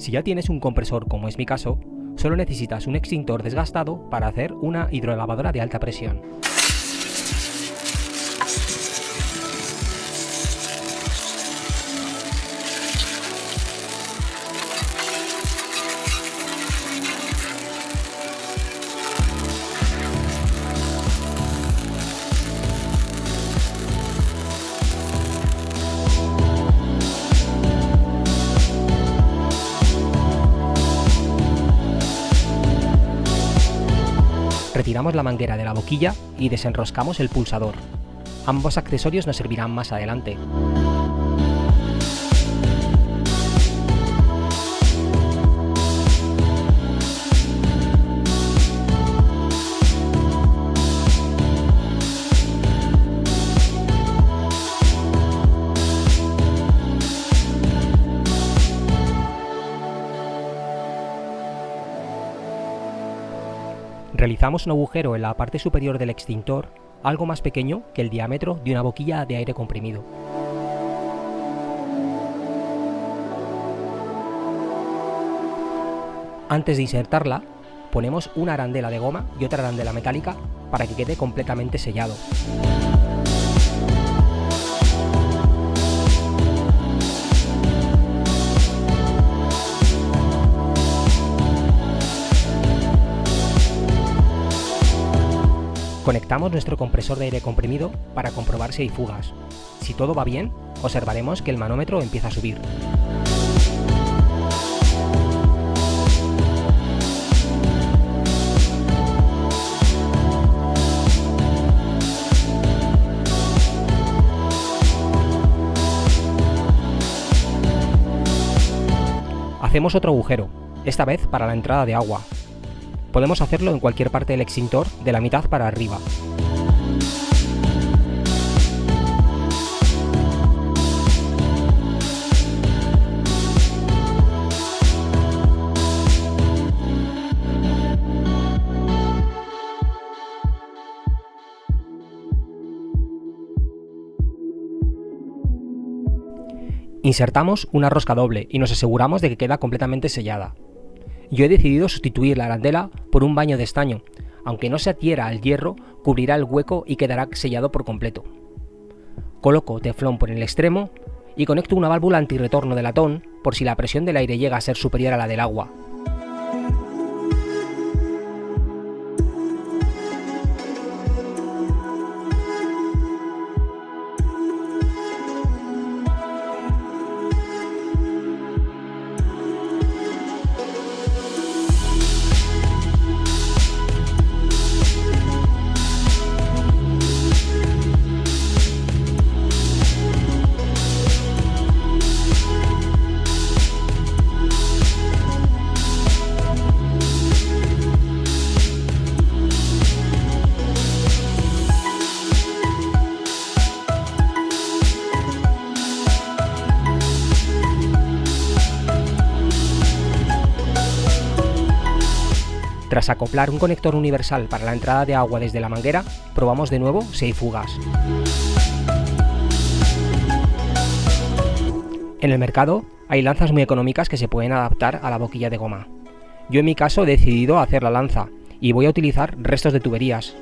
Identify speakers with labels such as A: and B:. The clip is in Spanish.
A: Si ya tienes un compresor como es mi caso, solo necesitas un extintor desgastado para hacer una hidrolavadora de alta presión. Retiramos la manguera de la boquilla y desenroscamos el pulsador. Ambos accesorios nos servirán más adelante. Realizamos un agujero en la parte superior del extintor, algo más pequeño que el diámetro de una boquilla de aire comprimido. Antes de insertarla, ponemos una arandela de goma y otra arandela metálica para que quede completamente sellado. Conectamos nuestro compresor de aire comprimido para comprobar si hay fugas. Si todo va bien, observaremos que el manómetro empieza a subir. Hacemos otro agujero, esta vez para la entrada de agua, Podemos hacerlo en cualquier parte del extintor, de la mitad para arriba. Insertamos una rosca doble y nos aseguramos de que queda completamente sellada yo he decidido sustituir la arandela por un baño de estaño. Aunque no se adhiera al hierro, cubrirá el hueco y quedará sellado por completo. Coloco teflón por el extremo y conecto una válvula antirretorno de latón por si la presión del aire llega a ser superior a la del agua. Tras acoplar un conector universal para la entrada de agua desde la manguera, probamos de nuevo si fugas. En el mercado hay lanzas muy económicas que se pueden adaptar a la boquilla de goma. Yo en mi caso he decidido hacer la lanza y voy a utilizar restos de tuberías,